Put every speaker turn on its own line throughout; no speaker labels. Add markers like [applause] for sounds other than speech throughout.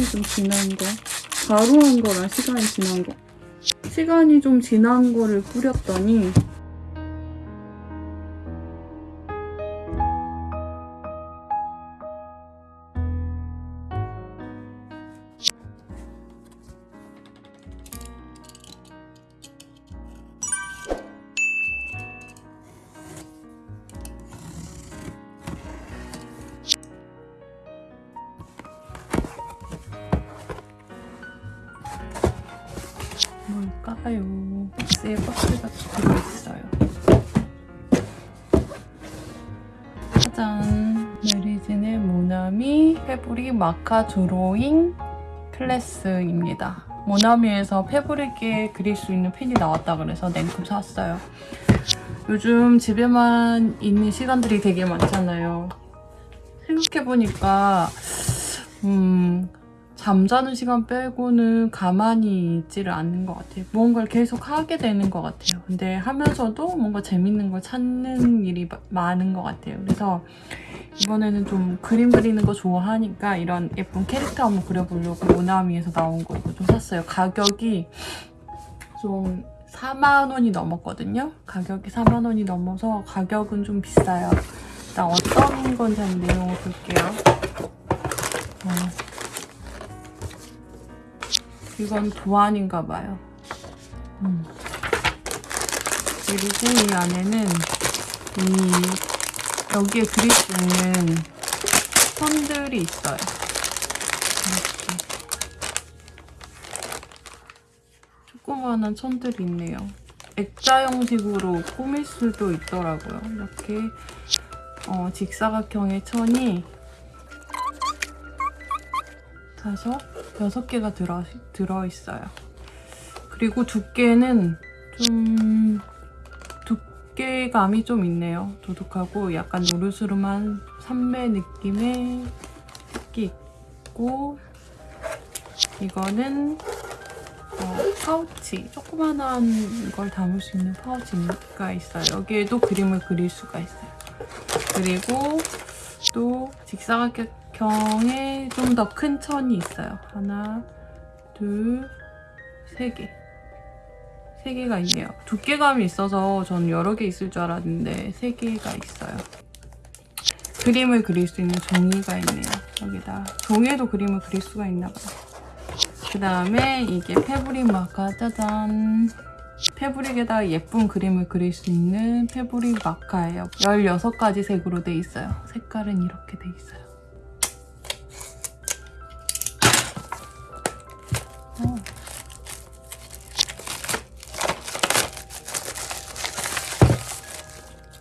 시간이 좀 지난 거. 바로 한 거랑 시간이 지난 거. 시간이 좀 지난 거를 뿌렸더니 모나미 fabric marker 드로잉 클래스입니다. 모나미에서 fabric에 그릴 수 있는 펜이 나왔다 그래서 냉큼 샀어요. 요즘 집에만 있는 시간들이 되게 많잖아요. 생각해보니까 음, 잠자는 시간 빼고는 가만히 있지를 않는 것 같아요. 무언가를 계속 하게 되는 것 같아요. 근데 하면서도 뭔가 재밌는 걸 찾는 일이 마- 많은 것 같아요. 그래서 이번에는 좀 그림 그리는 거 좋아하니까 이런 예쁜 캐릭터 한번 그려보려고 모나미에서 나온 거 이거 좀 샀어요. 가격이 좀 4만 원이 넘었거든요. 가격이 4만 원이 넘어서 가격은 좀 비싸요. 일단 어떤 건지 한번 내용을 볼게요. 어. 이건 도안인가 봐요. 음. 그리고 이 안에는 이 여기에 그릴 수 있는 선들이 있어요. 이렇게 조그마한 천들이 있네요. 액자 형식으로 꾸밀 수도 있더라고요. 이렇게 어, 직사각형의 천이 다섯, 여섯 개가 들어, 들어있어요. 그리고 두께는 좀 두께감이 좀 있네요. 도둑하고 약간 노르스름한 삼매 느낌의 색이 있고 이거는 어, 파우치, 조그만한 걸 담을 수 있는 파우치가 있어요. 여기에도 그림을 그릴 수가 있어요. 그리고 또 직사각형 의좀더 큰 천이 있어요. 하나, 둘, 세 개. 세 개가 있네요. 두께감이 있어서 전 여러 개 있을 줄 알았는데 세 개가 있어요. 그림을 그릴 수 있는 종이가 있네요. 여기다 종이에도 그림을 그릴 수가 있나 봐요. 그 다음에 이게 패브릭 마카 짜잔 패브릭에다 예쁜 그림을 그릴 수 있는 패브릭 마카예요. 16가지 색으로 돼 있어요. 색깔은 이렇게 돼 있어요.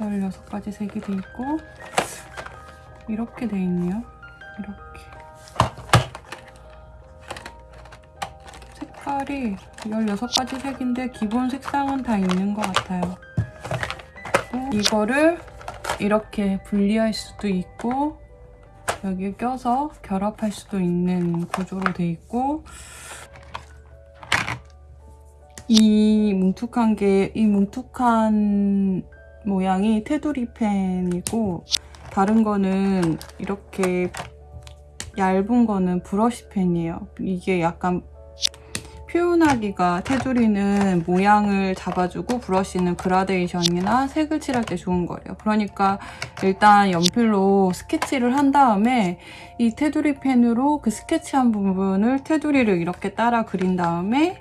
16가지 색이 돼 있고 이렇게 돼 있네요. 이렇게 색깔이 16가지 색인데 기본 색상은 다 있는 것 같아요. 이거를 이렇게 분리할 수도 있고 여기에 껴서 결합할 수도 있는 구조로 돼 있고 이 뭉툭한 게 이 뭉툭한 모양이 테두리 펜이고 다른 거는 이렇게 얇은 거는 브러쉬 펜이에요. 이게 약간 표현하기가 테두리는 모양을 잡아주고 브러쉬는 그라데이션이나 색을 칠할 때 좋은 거예요. 그러니까 일단 연필로 스케치를 한 다음에 이 테두리 펜으로 그 스케치한 부분을 테두리를 이렇게 따라 그린 다음에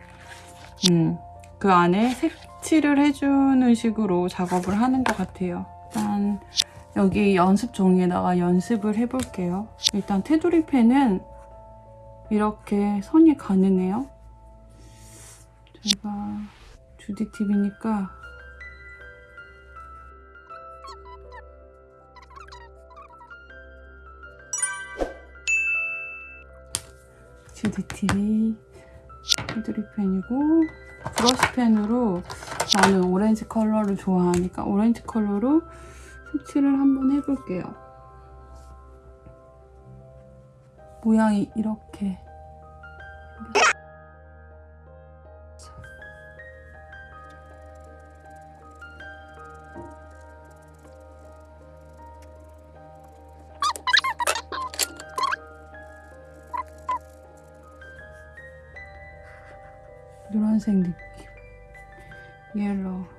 음, 그 안에 색 칠을 해주는 식으로 작업을 하는 것 같아요. 일단 여기 연습 종이에다가 연습을 해볼게요. 일단 테두리 펜은 이렇게 선이 가느네요. 제가 주디TV니까 주디TV 테두리 펜이고 브러쉬 펜으로 나는 오렌지 컬러를 좋아하니까 오렌지 컬러로 색칠을 한번 해볼게요. 모양이 이렇게 노란색 느낌. 옐로우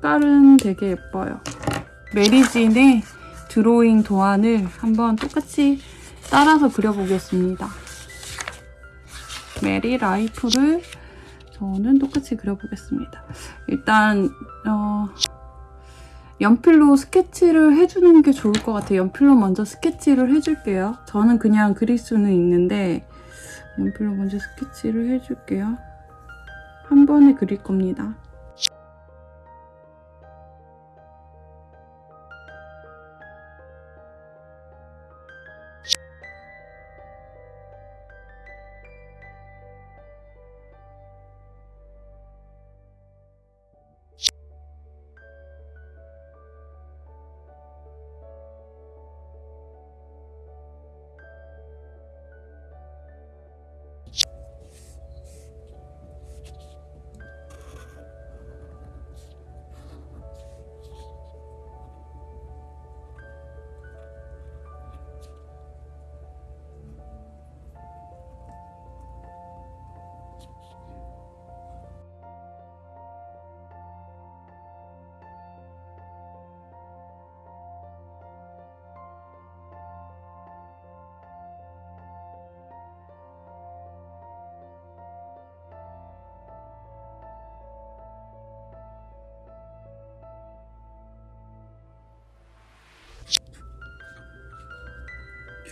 색깔은 되게 예뻐요. 메리진의 드로잉 도안을 한번 똑같이 따라서 그려보겠습니다. 메리 라이프를 저는 똑같이 그려보겠습니다. 일단 어, 연필로 스케치를 해주는 게 좋을 것 같아요. 연필로 먼저 스케치를 해줄게요. 저는 그냥 그릴 수는 있는데 연필로 먼저 스케치를 해줄게요. 한 번에 그릴 겁니다.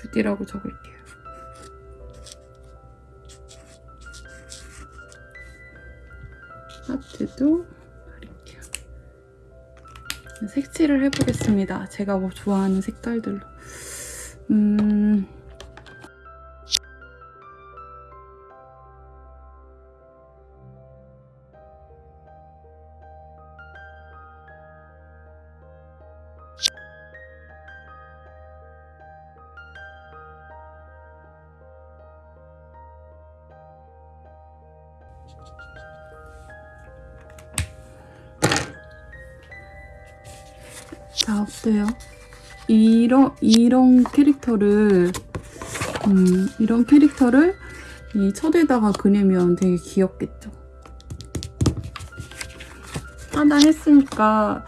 주디라고 적을게요. 하트도 그릴게요. 색칠을 해보겠습니다. 제가 뭐 좋아하는 색깔들로. 음... 이런, 이런 캐릭터를, 음, 이런 캐릭터를 이 첫에다가 그리면 되게 귀엽겠죠? 하나 했으니까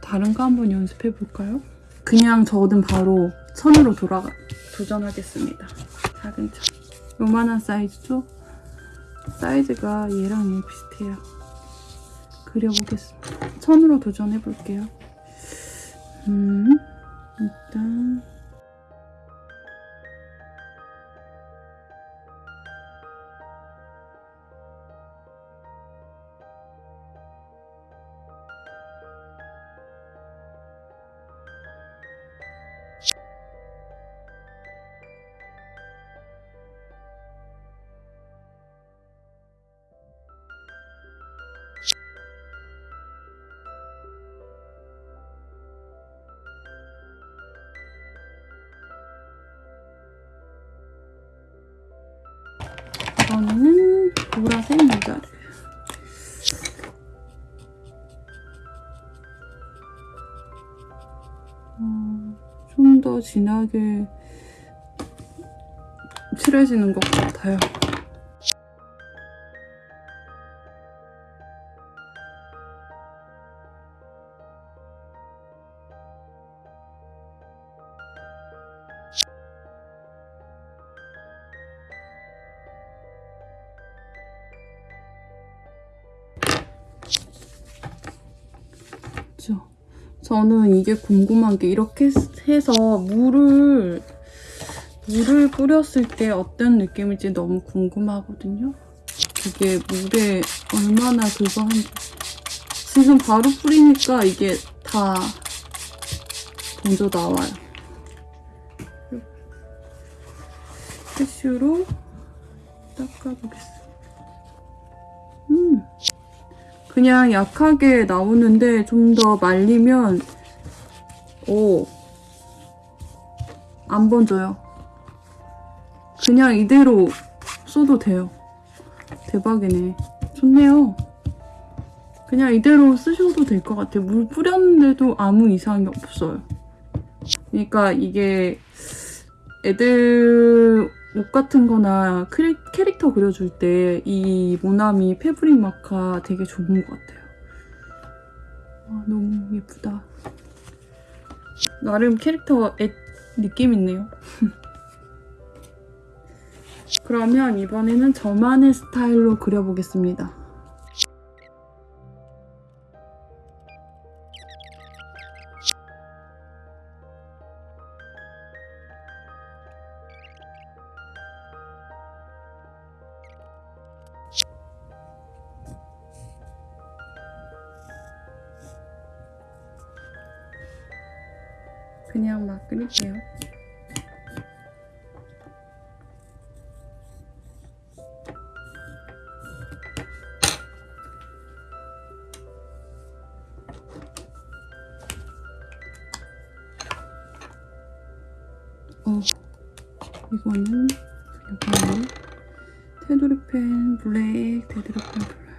다른 거 한번 연습해 볼까요? 그냥 저는 바로 천으로 돌아가, 도전하겠습니다. 작은 천. 요만한 사이즈죠? 사이즈가 얘랑 얘 비슷해요. 그려보겠습니다. 천으로 도전해 볼게요. 음, 일 더 진하게 칠해지는 것 같아요. 저는 이게 궁금한 게 이렇게 해서 물을 물을 뿌렸을 때 어떤 느낌일지 너무 궁금하거든요. 이게 물에 얼마나 그거 한지 지금 바로 뿌리니까 이게 다 먼저 나와요. 티슈로 닦아보겠습니다. 음, 그냥 약하게 나오는데 좀 더 말리면 오, 안 번져요. 그냥 이대로 써도 돼요. 대박이네. 좋네요. 그냥 이대로 쓰셔도 될 것 같아요. 물 뿌렸는데도 아무 이상이 없어요. 그러니까 이게 애들 옷 같은 거나 캐릭터 그려줄 때 이 모나미 패브릭 마카 되게 좋은 것 같아요. 와, 너무 예쁘다. 나름 캐릭터 애 느낌 있네요. [laughs] 그러면 이번에는 저만의 스타일로 그려보겠습니다. 그냥 막 그릴게요. 어, 이거는 테두리펜 블랙 테두리펜 블랙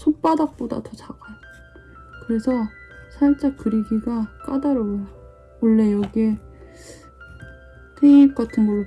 손바닥보다 더 작아요. 그래서 살짝 그리기가 까다로워요. 원래 여기에 테이프 같은 걸로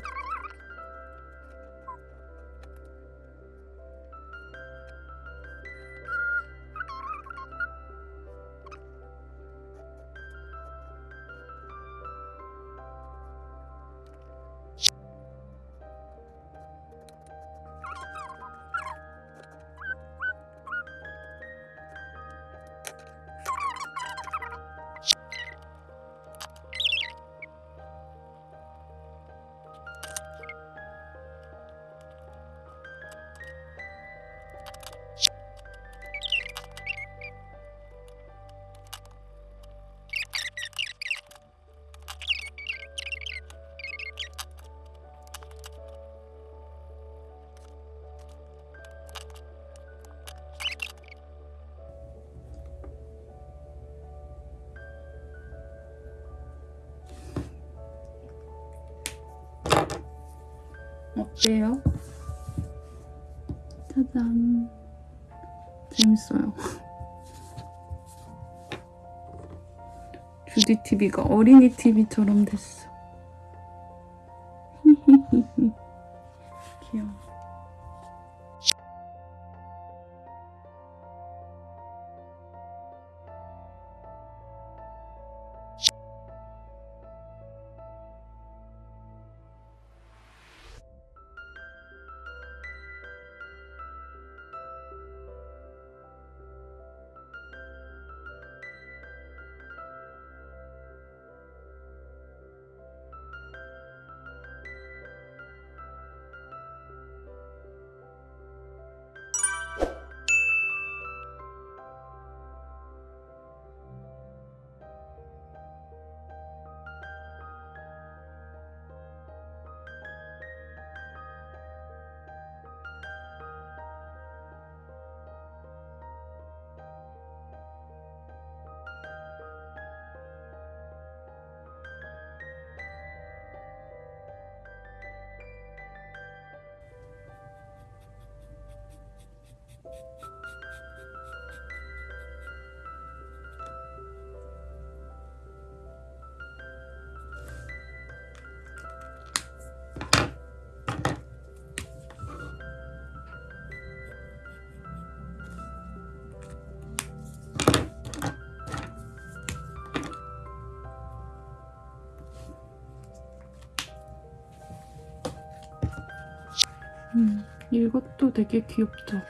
어때요? 짜잔. 재밌어요. [laughs] 주디 TV가 어린이 TV처럼 됐어. 음, 이것도 되게 귀엽죠?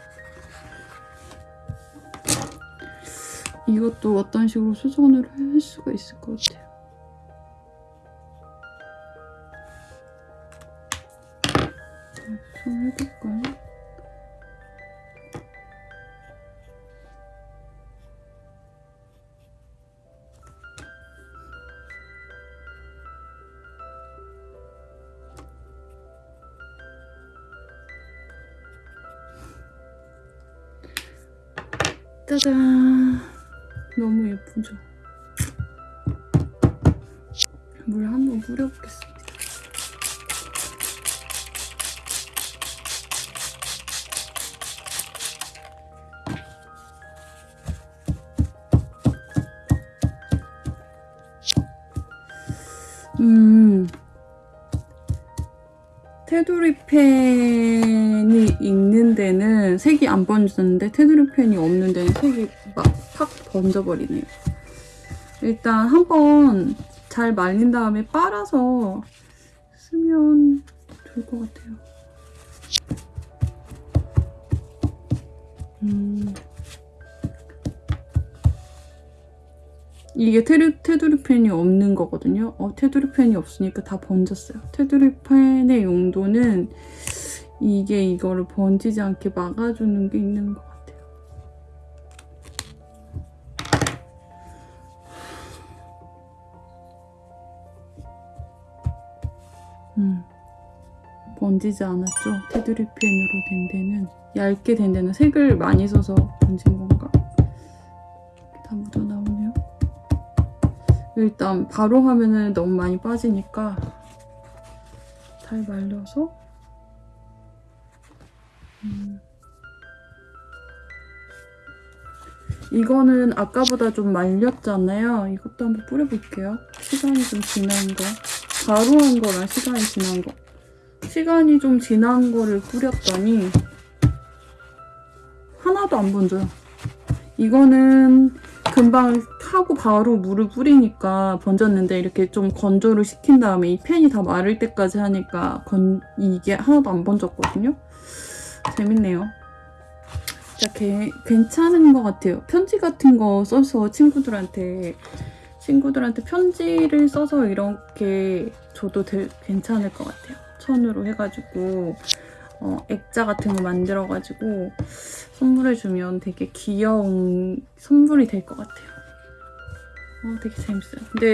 이것도 어떤 식으로 수선을 할 수가 있을 것 같아요. 짜잔. 너무 예쁘죠? 물 한번 뿌려보겠습니다. 음. 테두리 데는 색이 안 번지는데 테두리 펜이 없는 데는 색이 막팍 번져버리네요. 일단 한번 잘 말린 다음에 빨아서 쓰면 좋을 것 같아요. 음. 이게 테두, 테두리 펜이 없는 거거든요. 어, 테두리 펜이 없으니까 다 번졌어요. 테두리 펜의 용도는 이게 이거를 번지지 않게 막아주는 게 있는 것 같아요. 음, 번지지 않았죠. 테두리 펜으로 된 데는 얇게 된 데는 색을 많이 써서 번진 건가? 다 묻어 나오네요. 일단 바로 하면은 너무 많이 빠지니까 잘 말려서 음. 이거는 아까보다 좀 말렸잖아요. 이것도 한번 뿌려볼게요. 시간이 좀 지난 거. 바로 한 거랑 시간이 지난 거. 시간이 좀 지난 거를 뿌렸더니 하나도 안 번져요. 이거는 금방 하고 바로 물을 뿌리니까 번졌는데 이렇게 좀 건조를 시킨 다음에 이 펜이 다 마를 때까지 하니까 건, 이게 하나도 안 번졌거든요. 재밌네요. 진짜 개, 괜찮은 것 같아요. 편지 같은 거 써서 친구들한테 친구들한테 편지를 써서 이렇게 줘도 되, 괜찮을 것 같아요. 천으로 해가지고 어, 액자 같은 거 만들어가지고 선물해주면 되게 귀여운 선물이 될 것 같아요. 어, 되게 재밌어요. 근데